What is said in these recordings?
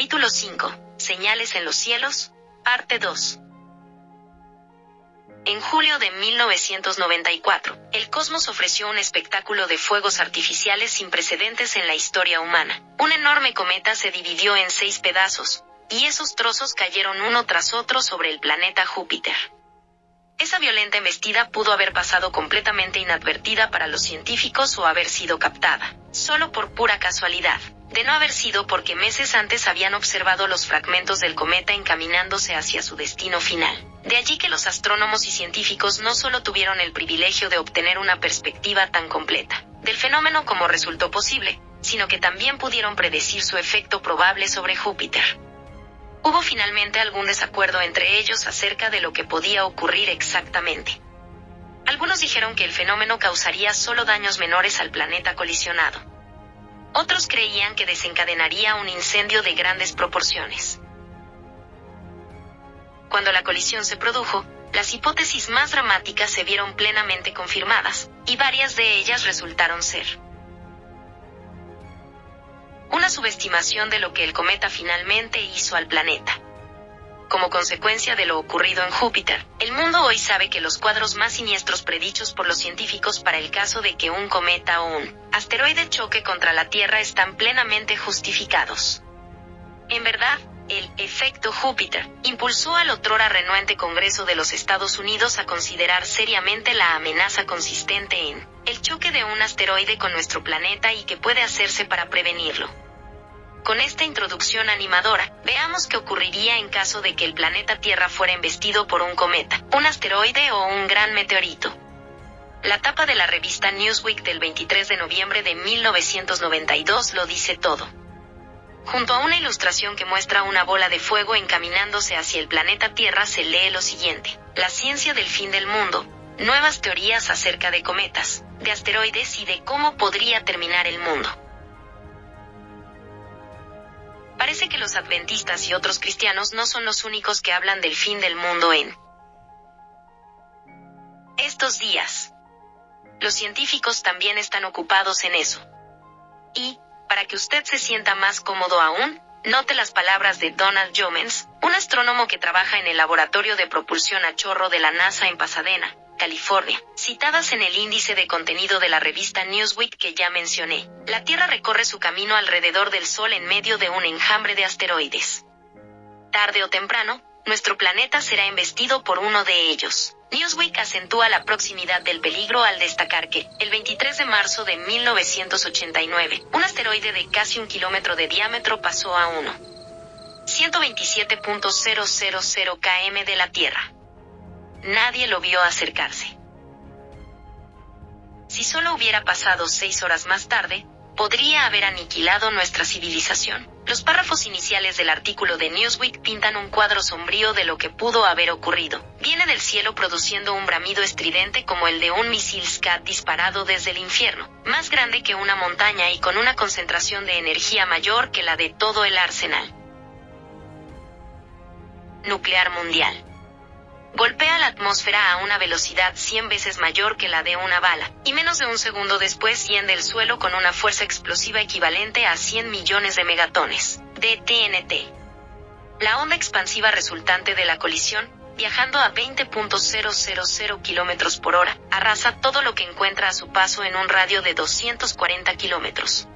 Capítulo 5. Señales en los cielos. Parte 2. En julio de 1994, el cosmos ofreció un espectáculo de fuegos artificiales sin precedentes en la historia humana. Un enorme cometa se dividió en seis pedazos, y esos trozos cayeron uno tras otro sobre el planeta Júpiter. Esa violenta embestida pudo haber pasado completamente inadvertida para los científicos o haber sido captada, solo por pura casualidad de no haber sido porque meses antes habían observado los fragmentos del cometa encaminándose hacia su destino final. De allí que los astrónomos y científicos no solo tuvieron el privilegio de obtener una perspectiva tan completa del fenómeno como resultó posible, sino que también pudieron predecir su efecto probable sobre Júpiter. Hubo finalmente algún desacuerdo entre ellos acerca de lo que podía ocurrir exactamente. Algunos dijeron que el fenómeno causaría solo daños menores al planeta colisionado otros creían que desencadenaría un incendio de grandes proporciones. Cuando la colisión se produjo, las hipótesis más dramáticas se vieron plenamente confirmadas, y varias de ellas resultaron ser una subestimación de lo que el cometa finalmente hizo al planeta como consecuencia de lo ocurrido en Júpiter. El mundo hoy sabe que los cuadros más siniestros predichos por los científicos para el caso de que un cometa o un asteroide choque contra la Tierra están plenamente justificados. En verdad, el efecto Júpiter impulsó al otrora renuente Congreso de los Estados Unidos a considerar seriamente la amenaza consistente en el choque de un asteroide con nuestro planeta y que puede hacerse para prevenirlo. Con esta introducción animadora, veamos qué ocurriría en caso de que el planeta Tierra fuera investido por un cometa, un asteroide o un gran meteorito. La tapa de la revista Newsweek del 23 de noviembre de 1992 lo dice todo. Junto a una ilustración que muestra una bola de fuego encaminándose hacia el planeta Tierra se lee lo siguiente. La ciencia del fin del mundo. Nuevas teorías acerca de cometas, de asteroides y de cómo podría terminar el mundo. Parece que los adventistas y otros cristianos no son los únicos que hablan del fin del mundo en estos días. Los científicos también están ocupados en eso. Y, para que usted se sienta más cómodo aún, note las palabras de Donald Jomens, un astrónomo que trabaja en el laboratorio de propulsión a chorro de la NASA en Pasadena, California, citadas en el índice de contenido de la revista Newsweek que ya mencioné. La Tierra recorre su camino alrededor del Sol en medio de un enjambre de asteroides. Tarde o temprano, nuestro planeta será investido por uno de ellos. Newsweek acentúa la proximidad del peligro al destacar que, el 23 de marzo de 1989, un asteroide de casi un kilómetro de diámetro pasó a 1. 127.000 km de la Tierra nadie lo vio acercarse. Si solo hubiera pasado seis horas más tarde, podría haber aniquilado nuestra civilización. Los párrafos iniciales del artículo de Newsweek pintan un cuadro sombrío de lo que pudo haber ocurrido. Viene del cielo produciendo un bramido estridente como el de un misil SCAT disparado desde el infierno, más grande que una montaña y con una concentración de energía mayor que la de todo el arsenal nuclear mundial golpea la atmósfera a una velocidad 100 veces mayor que la de una bala, y menos de un segundo después hiende el suelo con una fuerza explosiva equivalente a 100 millones de megatones de TNT. La onda expansiva resultante de la colisión, viajando a 20.000 km por hora, arrasa todo lo que encuentra a su paso en un radio de 240 kilómetros.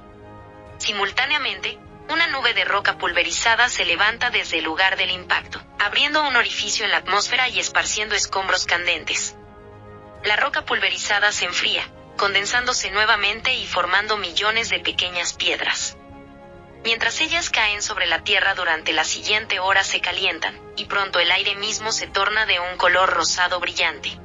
Simultáneamente, una nube de roca pulverizada se levanta desde el lugar del impacto, abriendo un orificio en la atmósfera y esparciendo escombros candentes. La roca pulverizada se enfría, condensándose nuevamente y formando millones de pequeñas piedras. Mientras ellas caen sobre la Tierra durante la siguiente hora se calientan, y pronto el aire mismo se torna de un color rosado brillante.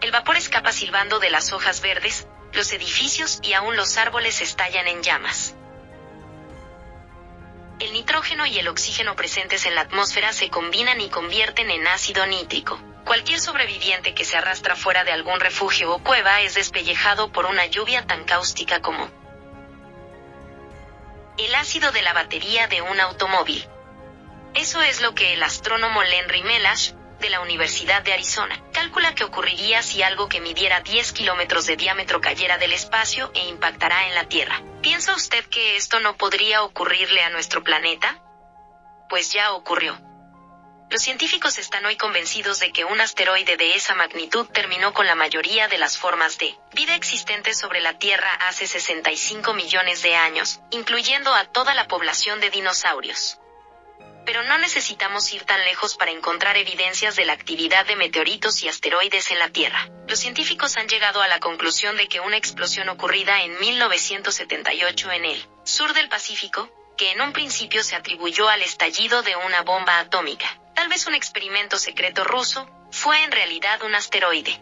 El vapor escapa silbando de las hojas verdes, los edificios y aún los árboles estallan en llamas el nitrógeno y el oxígeno presentes en la atmósfera se combinan y convierten en ácido nítrico. Cualquier sobreviviente que se arrastra fuera de algún refugio o cueva es despellejado por una lluvia tan cáustica como el ácido de la batería de un automóvil. Eso es lo que el astrónomo Lenry Melash, de la Universidad de Arizona, calcula que ocurriría si algo que midiera 10 kilómetros de diámetro cayera del espacio e impactará en la Tierra. ¿Piensa usted que esto no podría ocurrirle a nuestro planeta? pues ya ocurrió. Los científicos están hoy convencidos de que un asteroide de esa magnitud terminó con la mayoría de las formas de vida existentes sobre la Tierra hace 65 millones de años, incluyendo a toda la población de dinosaurios. Pero no necesitamos ir tan lejos para encontrar evidencias de la actividad de meteoritos y asteroides en la Tierra. Los científicos han llegado a la conclusión de que una explosión ocurrida en 1978 en el sur del Pacífico, que en un principio se atribuyó al estallido de una bomba atómica, tal vez un experimento secreto ruso, fue en realidad un asteroide.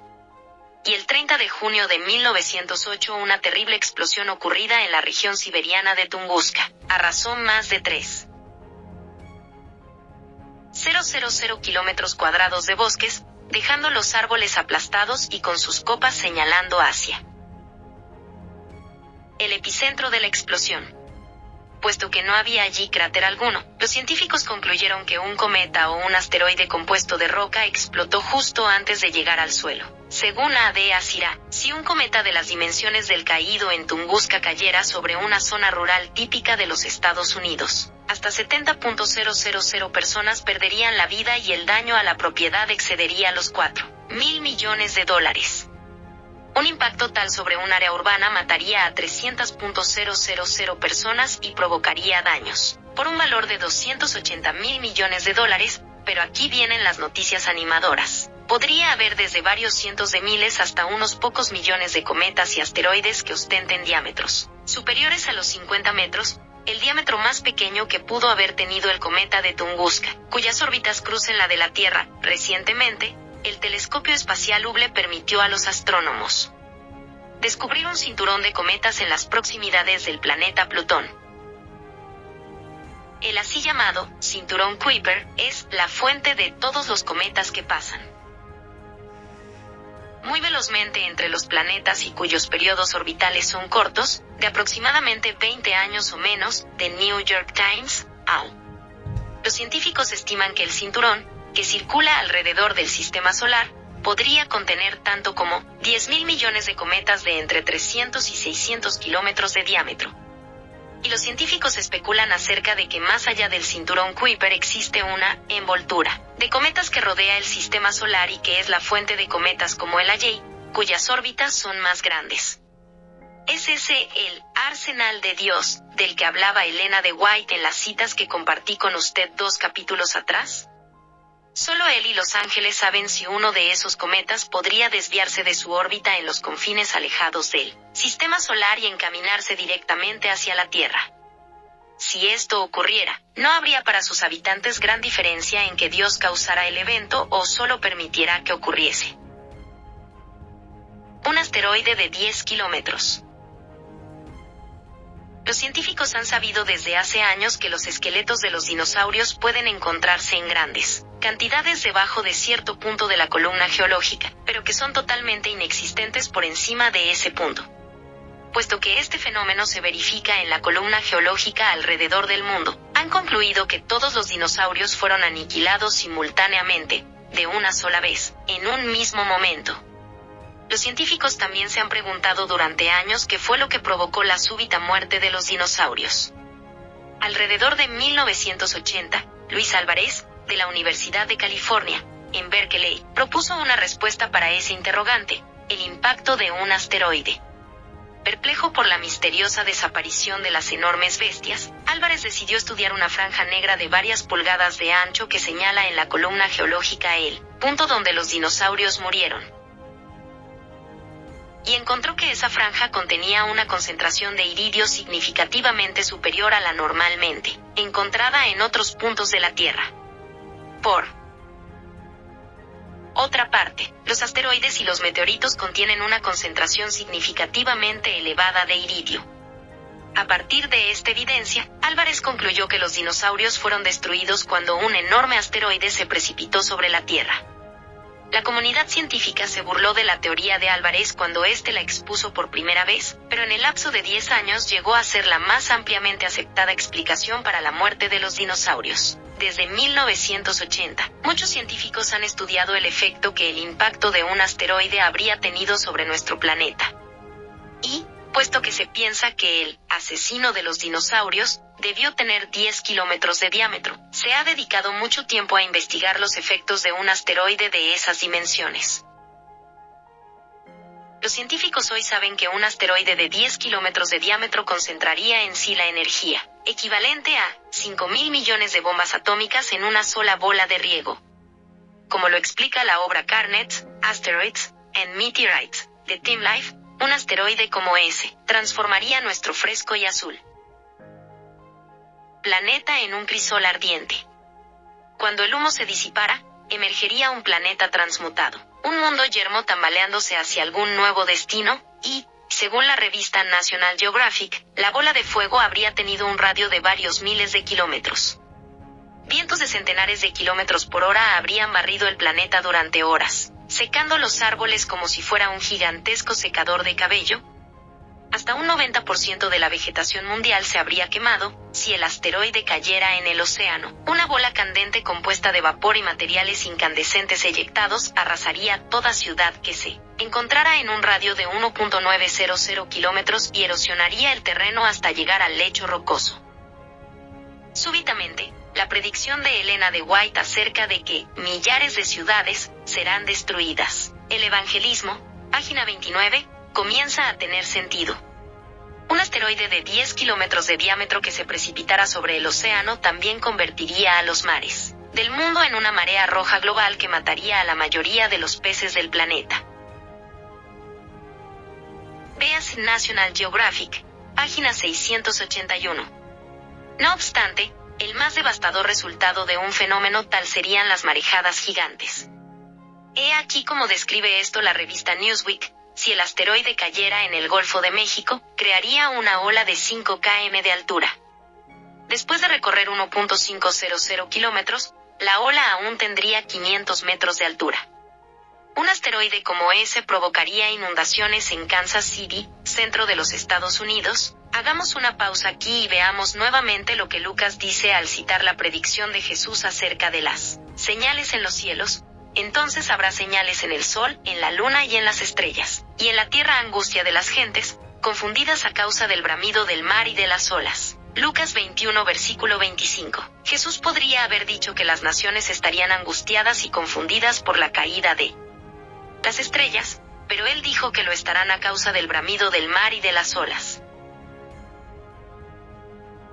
Y el 30 de junio de 1908 una terrible explosión ocurrida en la región siberiana de Tunguska, arrasó más de 3.000 kilómetros cuadrados de bosques, dejando los árboles aplastados y con sus copas señalando hacia el epicentro de la explosión puesto que no había allí cráter alguno. Los científicos concluyeron que un cometa o un asteroide compuesto de roca explotó justo antes de llegar al suelo. Según A.D. Asira, si un cometa de las dimensiones del caído en Tunguska cayera sobre una zona rural típica de los Estados Unidos, hasta 70.000 personas perderían la vida y el daño a la propiedad excedería los 4 mil millones de dólares. Un impacto tal sobre un área urbana mataría a 300.000 personas y provocaría daños, por un valor de 280 mil millones de dólares, pero aquí vienen las noticias animadoras. Podría haber desde varios cientos de miles hasta unos pocos millones de cometas y asteroides que ostenten diámetros superiores a los 50 metros, el diámetro más pequeño que pudo haber tenido el cometa de Tunguska, cuyas órbitas crucen la de la Tierra. Recientemente, el telescopio espacial Hubble permitió a los astrónomos descubrir un cinturón de cometas en las proximidades del planeta Plutón. El así llamado cinturón Kuiper es la fuente de todos los cometas que pasan muy velozmente entre los planetas y cuyos periodos orbitales son cortos, de aproximadamente 20 años o menos, de New York Times, al. Los científicos estiman que el cinturón que circula alrededor del sistema solar, podría contener tanto como 10.000 millones de cometas de entre 300 y 600 kilómetros de diámetro. Y los científicos especulan acerca de que más allá del cinturón Kuiper existe una envoltura de cometas que rodea el sistema solar y que es la fuente de cometas como el Ayei, cuyas órbitas son más grandes. ¿Es ese el arsenal de Dios del que hablaba Elena de White en las citas que compartí con usted dos capítulos atrás? Solo él y los ángeles saben si uno de esos cometas podría desviarse de su órbita en los confines alejados del sistema solar y encaminarse directamente hacia la Tierra. Si esto ocurriera, no habría para sus habitantes gran diferencia en que Dios causara el evento o solo permitiera que ocurriese. Un asteroide de 10 kilómetros. Los científicos han sabido desde hace años que los esqueletos de los dinosaurios pueden encontrarse en grandes cantidades debajo de cierto punto de la columna geológica, pero que son totalmente inexistentes por encima de ese punto. Puesto que este fenómeno se verifica en la columna geológica alrededor del mundo, han concluido que todos los dinosaurios fueron aniquilados simultáneamente, de una sola vez, en un mismo momento. Los científicos también se han preguntado durante años qué fue lo que provocó la súbita muerte de los dinosaurios. Alrededor de 1980, Luis Álvarez, de la Universidad de California, en Berkeley, propuso una respuesta para ese interrogante, el impacto de un asteroide. Perplejo por la misteriosa desaparición de las enormes bestias, Álvarez decidió estudiar una franja negra de varias pulgadas de ancho que señala en la columna geológica el punto donde los dinosaurios murieron. Y encontró que esa franja contenía una concentración de iridio significativamente superior a la normalmente encontrada en otros puntos de la Tierra. Por otra parte, los asteroides y los meteoritos contienen una concentración significativamente elevada de iridio. A partir de esta evidencia, Álvarez concluyó que los dinosaurios fueron destruidos cuando un enorme asteroide se precipitó sobre la Tierra. La comunidad científica se burló de la teoría de Álvarez cuando éste la expuso por primera vez, pero en el lapso de 10 años llegó a ser la más ampliamente aceptada explicación para la muerte de los dinosaurios. Desde 1980, muchos científicos han estudiado el efecto que el impacto de un asteroide habría tenido sobre nuestro planeta. Y, puesto que se piensa que el asesino de los dinosaurios debió tener 10 kilómetros de diámetro, se ha dedicado mucho tiempo a investigar los efectos de un asteroide de esas dimensiones. Los científicos hoy saben que un asteroide de 10 kilómetros de diámetro concentraría en sí la energía, equivalente a 5.000 millones de bombas atómicas en una sola bola de riego. Como lo explica la obra Carnets, Asteroids and Meteorites, de Team Life, un asteroide como ese, transformaría nuestro fresco y azul planeta en un crisol ardiente. Cuando el humo se disipara, emergería un planeta transmutado, un mundo yermo tambaleándose hacia algún nuevo destino, y, según la revista National Geographic, la bola de fuego habría tenido un radio de varios miles de kilómetros. Vientos de centenares de kilómetros por hora habrían barrido el planeta durante horas, secando los árboles como si fuera un gigantesco secador de cabello, hasta un 90% de la vegetación mundial se habría quemado si el asteroide cayera en el océano. Una bola candente compuesta de vapor y materiales incandescentes eyectados arrasaría toda ciudad que se encontrara en un radio de 1.900 kilómetros y erosionaría el terreno hasta llegar al lecho rocoso. Súbitamente, la predicción de Elena de White acerca de que millares de ciudades serán destruidas. El evangelismo, página 29, comienza a tener sentido. Un asteroide de 10 kilómetros de diámetro que se precipitara sobre el océano también convertiría a los mares del mundo en una marea roja global que mataría a la mayoría de los peces del planeta. Veas National Geographic, página 681. No obstante, el más devastador resultado de un fenómeno tal serían las marejadas gigantes. He aquí como describe esto la revista Newsweek, si el asteroide cayera en el Golfo de México, crearía una ola de 5 km de altura. Después de recorrer 1.500 kilómetros, la ola aún tendría 500 metros de altura. Un asteroide como ese provocaría inundaciones en Kansas City, centro de los Estados Unidos. Hagamos una pausa aquí y veamos nuevamente lo que Lucas dice al citar la predicción de Jesús acerca de las señales en los cielos, entonces habrá señales en el sol, en la luna y en las estrellas, y en la tierra angustia de las gentes, confundidas a causa del bramido del mar y de las olas. Lucas 21 versículo 25. Jesús podría haber dicho que las naciones estarían angustiadas y confundidas por la caída de las estrellas, pero él dijo que lo estarán a causa del bramido del mar y de las olas.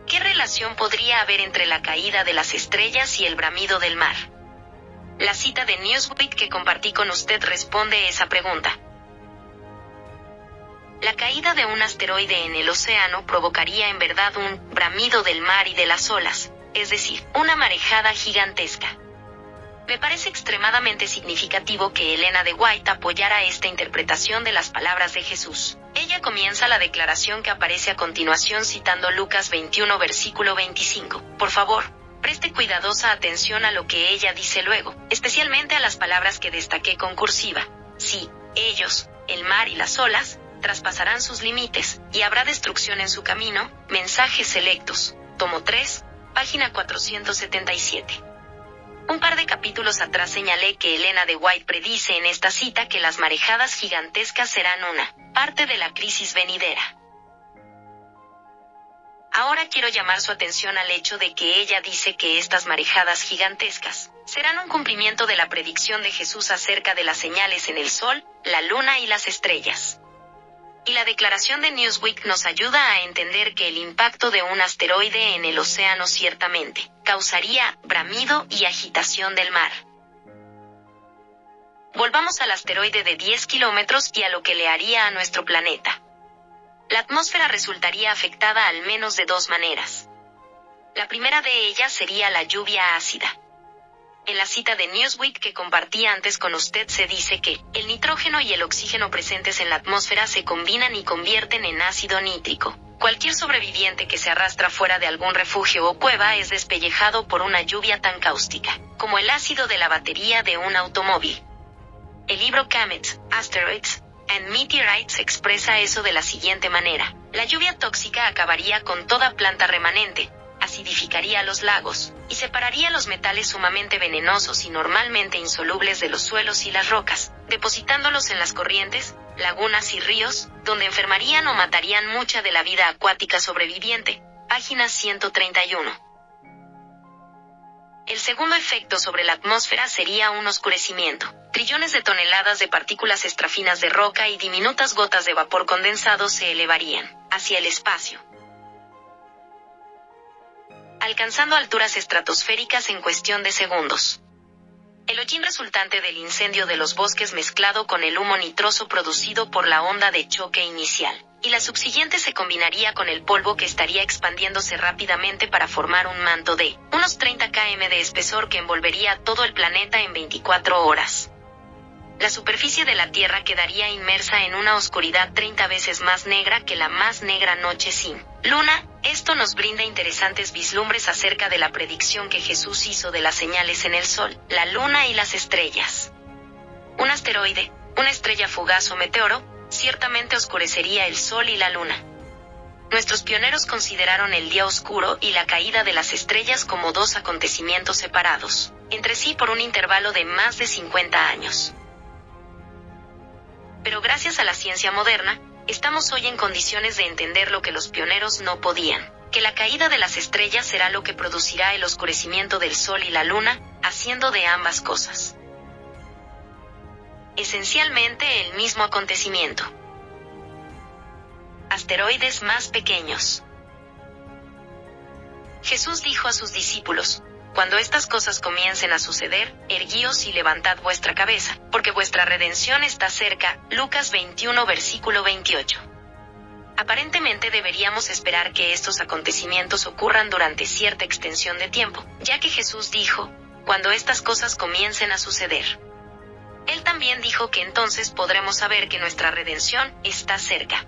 ¿Qué relación podría haber entre la caída de las estrellas y el bramido del mar? La cita de Newsweek que compartí con usted responde esa pregunta. La caída de un asteroide en el océano provocaría en verdad un bramido del mar y de las olas, es decir, una marejada gigantesca. Me parece extremadamente significativo que Elena de White apoyara esta interpretación de las palabras de Jesús. Ella comienza la declaración que aparece a continuación citando Lucas 21 versículo 25. Por favor, Preste cuidadosa atención a lo que ella dice luego, especialmente a las palabras que destaqué con cursiva. Sí, ellos, el mar y las olas, traspasarán sus límites, y habrá destrucción en su camino. Mensajes selectos. Tomo 3, página 477. Un par de capítulos atrás señalé que Elena de White predice en esta cita que las marejadas gigantescas serán una parte de la crisis venidera. Ahora quiero llamar su atención al hecho de que ella dice que estas marejadas gigantescas serán un cumplimiento de la predicción de Jesús acerca de las señales en el Sol, la Luna y las estrellas. Y la declaración de Newsweek nos ayuda a entender que el impacto de un asteroide en el océano ciertamente causaría bramido y agitación del mar. Volvamos al asteroide de 10 kilómetros y a lo que le haría a nuestro planeta la atmósfera resultaría afectada al menos de dos maneras. La primera de ellas sería la lluvia ácida. En la cita de Newsweek que compartí antes con usted se dice que el nitrógeno y el oxígeno presentes en la atmósfera se combinan y convierten en ácido nítrico. Cualquier sobreviviente que se arrastra fuera de algún refugio o cueva es despellejado por una lluvia tan cáustica, como el ácido de la batería de un automóvil. El libro Comets, Asteroids, en Meteorites expresa eso de la siguiente manera. La lluvia tóxica acabaría con toda planta remanente, acidificaría los lagos, y separaría los metales sumamente venenosos y normalmente insolubles de los suelos y las rocas, depositándolos en las corrientes, lagunas y ríos, donde enfermarían o matarían mucha de la vida acuática sobreviviente. Página 131. segundo efecto sobre la atmósfera sería un oscurecimiento. Trillones de toneladas de partículas extrafinas de roca y diminutas gotas de vapor condensado se elevarían hacia el espacio, alcanzando alturas estratosféricas en cuestión de segundos. El hollín resultante del incendio de los bosques mezclado con el humo nitroso producido por la onda de choque inicial, y la subsiguiente se combinaría con el polvo que estaría expandiéndose rápidamente para formar un manto de unos 30 km de espesor que envolvería todo el planeta en 24 horas la superficie de la Tierra quedaría inmersa en una oscuridad 30 veces más negra que la más negra noche sin luna. Esto nos brinda interesantes vislumbres acerca de la predicción que Jesús hizo de las señales en el Sol, la Luna y las estrellas. Un asteroide, una estrella fugaz o meteoro, ciertamente oscurecería el Sol y la Luna. Nuestros pioneros consideraron el día oscuro y la caída de las estrellas como dos acontecimientos separados, entre sí por un intervalo de más de 50 años pero gracias a la ciencia moderna, estamos hoy en condiciones de entender lo que los pioneros no podían, que la caída de las estrellas será lo que producirá el oscurecimiento del Sol y la Luna, haciendo de ambas cosas. Esencialmente el mismo acontecimiento. Asteroides más pequeños. Jesús dijo a sus discípulos, cuando estas cosas comiencen a suceder, erguíos y levantad vuestra cabeza, porque vuestra redención está cerca. Lucas 21 versículo 28. Aparentemente deberíamos esperar que estos acontecimientos ocurran durante cierta extensión de tiempo, ya que Jesús dijo, cuando estas cosas comiencen a suceder. Él también dijo que entonces podremos saber que nuestra redención está cerca.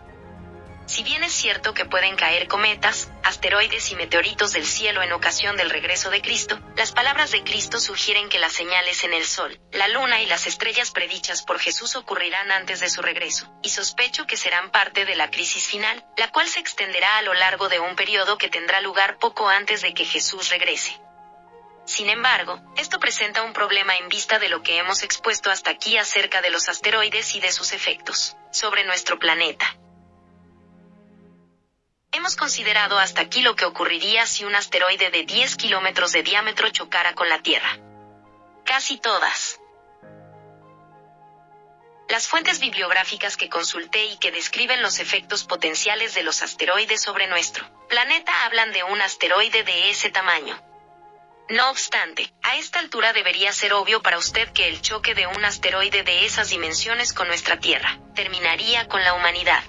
Si bien es cierto que pueden caer cometas, asteroides y meteoritos del cielo en ocasión del regreso de Cristo, las palabras de Cristo sugieren que las señales en el Sol, la Luna y las estrellas predichas por Jesús ocurrirán antes de su regreso, y sospecho que serán parte de la crisis final, la cual se extenderá a lo largo de un periodo que tendrá lugar poco antes de que Jesús regrese. Sin embargo, esto presenta un problema en vista de lo que hemos expuesto hasta aquí acerca de los asteroides y de sus efectos sobre nuestro planeta. Hemos considerado hasta aquí lo que ocurriría si un asteroide de 10 kilómetros de diámetro chocara con la Tierra. Casi todas. Las fuentes bibliográficas que consulté y que describen los efectos potenciales de los asteroides sobre nuestro planeta hablan de un asteroide de ese tamaño. No obstante, a esta altura debería ser obvio para usted que el choque de un asteroide de esas dimensiones con nuestra Tierra terminaría con la humanidad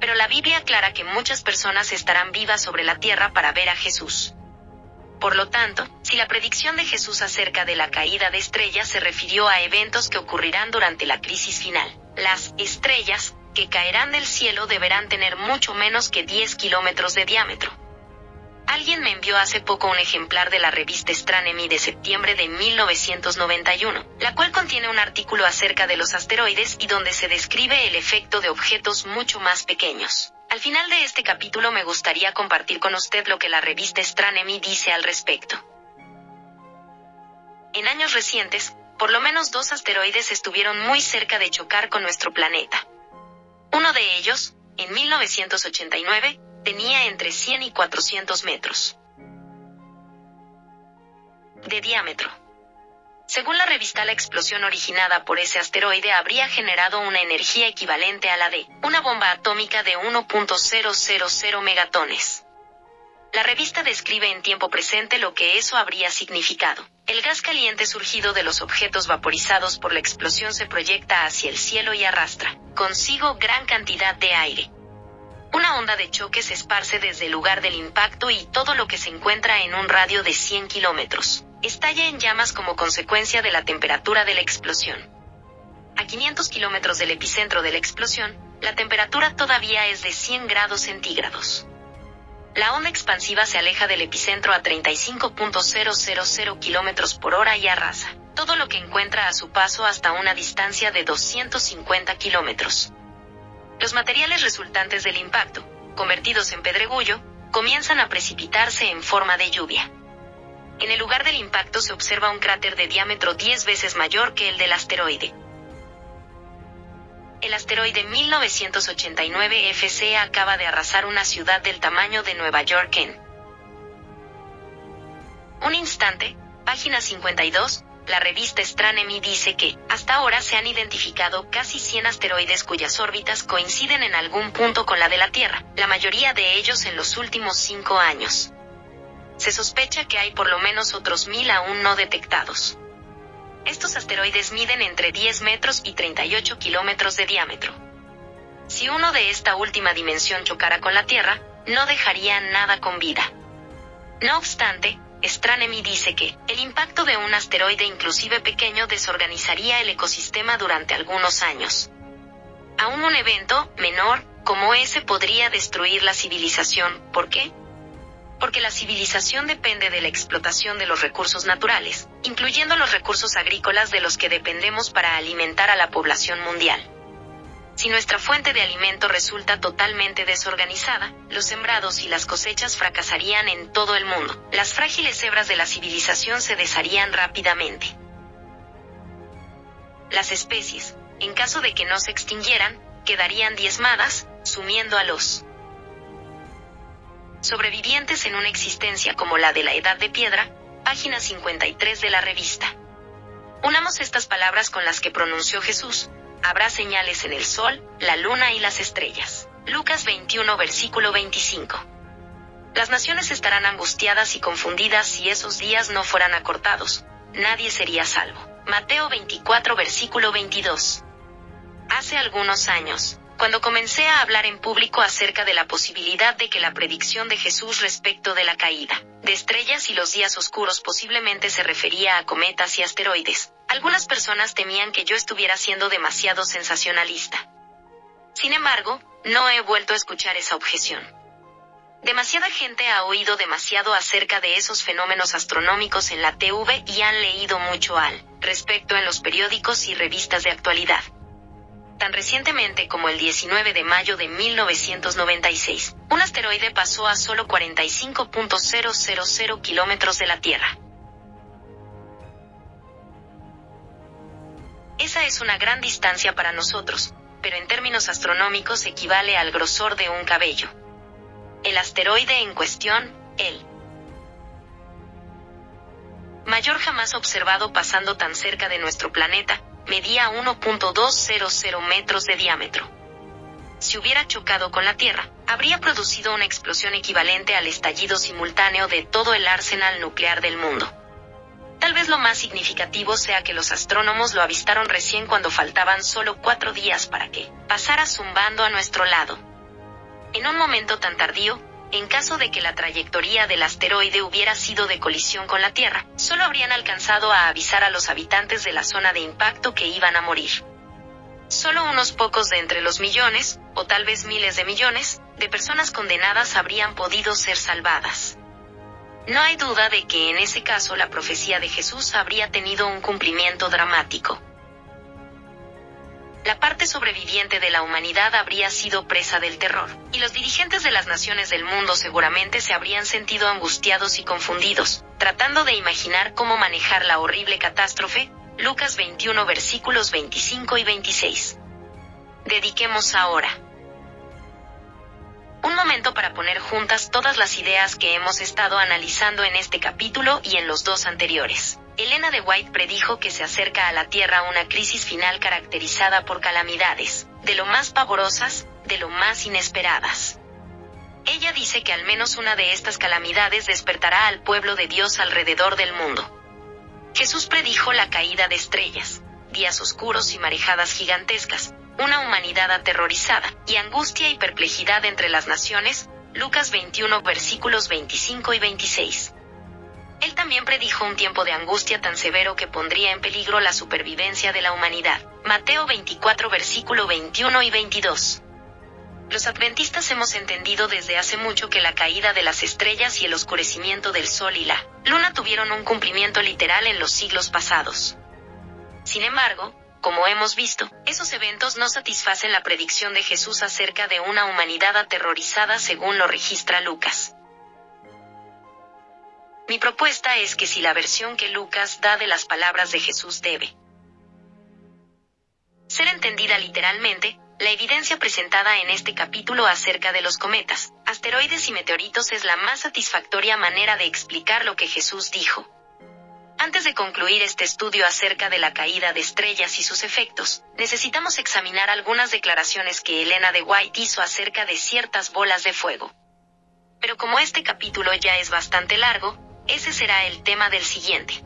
pero la Biblia aclara que muchas personas estarán vivas sobre la tierra para ver a Jesús. Por lo tanto, si la predicción de Jesús acerca de la caída de estrellas se refirió a eventos que ocurrirán durante la crisis final, las estrellas, que caerán del cielo deberán tener mucho menos que 10 kilómetros de diámetro. Alguien me envió hace poco un ejemplar de la revista Astronomy de septiembre de 1991, la cual contiene un artículo acerca de los asteroides y donde se describe el efecto de objetos mucho más pequeños. Al final de este capítulo me gustaría compartir con usted lo que la revista Astronomy dice al respecto. En años recientes, por lo menos dos asteroides estuvieron muy cerca de chocar con nuestro planeta. Uno de ellos, en 1989, tenía entre 100 y 400 metros de diámetro. Según la revista, la explosión originada por ese asteroide habría generado una energía equivalente a la de una bomba atómica de 1.000 megatones. La revista describe en tiempo presente lo que eso habría significado. El gas caliente surgido de los objetos vaporizados por la explosión se proyecta hacia el cielo y arrastra consigo gran cantidad de aire. Una onda de choque se esparce desde el lugar del impacto y todo lo que se encuentra en un radio de 100 kilómetros estalla en llamas como consecuencia de la temperatura de la explosión. A 500 kilómetros del epicentro de la explosión, la temperatura todavía es de 100 grados centígrados. La onda expansiva se aleja del epicentro a 35.000 kilómetros por hora y arrasa todo lo que encuentra a su paso hasta una distancia de 250 kilómetros. Los materiales resultantes del impacto, convertidos en pedregullo, comienzan a precipitarse en forma de lluvia. En el lugar del impacto se observa un cráter de diámetro 10 veces mayor que el del asteroide. El asteroide 1989 FC acaba de arrasar una ciudad del tamaño de Nueva York en un instante, página 52, la revista Astronomy dice que, hasta ahora se han identificado casi 100 asteroides cuyas órbitas coinciden en algún punto con la de la Tierra, la mayoría de ellos en los últimos cinco años. Se sospecha que hay por lo menos otros mil aún no detectados. Estos asteroides miden entre 10 metros y 38 kilómetros de diámetro. Si uno de esta última dimensión chocara con la Tierra, no dejaría nada con vida. No obstante, Stranemi dice que, el impacto de un asteroide inclusive pequeño desorganizaría el ecosistema durante algunos años. Aún un evento, menor, como ese podría destruir la civilización. ¿Por qué? Porque la civilización depende de la explotación de los recursos naturales, incluyendo los recursos agrícolas de los que dependemos para alimentar a la población mundial. Si nuestra fuente de alimento resulta totalmente desorganizada, los sembrados y las cosechas fracasarían en todo el mundo. Las frágiles hebras de la civilización se desharían rápidamente. Las especies, en caso de que no se extinguieran, quedarían diezmadas, sumiendo a los sobrevivientes en una existencia como la de la Edad de Piedra, página 53 de la revista. Unamos estas palabras con las que pronunció Jesús, habrá señales en el sol, la luna y las estrellas. Lucas 21 versículo 25. Las naciones estarán angustiadas y confundidas si esos días no fueran acortados. Nadie sería salvo. Mateo 24 versículo 22. Hace algunos años, cuando comencé a hablar en público acerca de la posibilidad de que la predicción de Jesús respecto de la caída de estrellas y los días oscuros posiblemente se refería a cometas y asteroides, algunas personas temían que yo estuviera siendo demasiado sensacionalista. Sin embargo, no he vuelto a escuchar esa objeción. Demasiada gente ha oído demasiado acerca de esos fenómenos astronómicos en la TV y han leído mucho al respecto en los periódicos y revistas de actualidad. Tan recientemente como el 19 de mayo de 1996, un asteroide pasó a solo 45.000 kilómetros de la Tierra. Esa es una gran distancia para nosotros, pero en términos astronómicos equivale al grosor de un cabello. El asteroide en cuestión, el mayor jamás observado pasando tan cerca de nuestro planeta, medía 1.200 metros de diámetro. Si hubiera chocado con la Tierra, habría producido una explosión equivalente al estallido simultáneo de todo el arsenal nuclear del mundo. Tal vez lo más significativo sea que los astrónomos lo avistaron recién cuando faltaban solo cuatro días para que pasara zumbando a nuestro lado. En un momento tan tardío, en caso de que la trayectoria del asteroide hubiera sido de colisión con la Tierra, solo habrían alcanzado a avisar a los habitantes de la zona de impacto que iban a morir. Solo unos pocos de entre los millones, o tal vez miles de millones, de personas condenadas habrían podido ser salvadas. No hay duda de que en ese caso la profecía de Jesús habría tenido un cumplimiento dramático. La parte sobreviviente de la humanidad habría sido presa del terror, y los dirigentes de las naciones del mundo seguramente se habrían sentido angustiados y confundidos, tratando de imaginar cómo manejar la horrible catástrofe, Lucas 21 versículos 25 y 26. Dediquemos ahora un momento para poner juntas todas las ideas que hemos estado analizando en este capítulo y en los dos anteriores. Elena de White predijo que se acerca a la Tierra una crisis final caracterizada por calamidades, de lo más pavorosas, de lo más inesperadas. Ella dice que al menos una de estas calamidades despertará al pueblo de Dios alrededor del mundo. Jesús predijo la caída de estrellas, días oscuros y marejadas gigantescas, una humanidad aterrorizada, y angustia y perplejidad entre las naciones, Lucas 21 versículos 25 y 26. Él también predijo un tiempo de angustia tan severo que pondría en peligro la supervivencia de la humanidad. Mateo 24 versículo 21 y 22. Los adventistas hemos entendido desde hace mucho que la caída de las estrellas y el oscurecimiento del sol y la luna tuvieron un cumplimiento literal en los siglos pasados. Sin embargo, como hemos visto, esos eventos no satisfacen la predicción de Jesús acerca de una humanidad aterrorizada según lo registra Lucas. Mi propuesta es que si la versión que Lucas da de las palabras de Jesús debe ser entendida literalmente, la evidencia presentada en este capítulo acerca de los cometas, asteroides y meteoritos es la más satisfactoria manera de explicar lo que Jesús dijo. Antes de concluir este estudio acerca de la caída de estrellas y sus efectos, necesitamos examinar algunas declaraciones que Elena de White hizo acerca de ciertas bolas de fuego. Pero como este capítulo ya es bastante largo, ese será el tema del siguiente.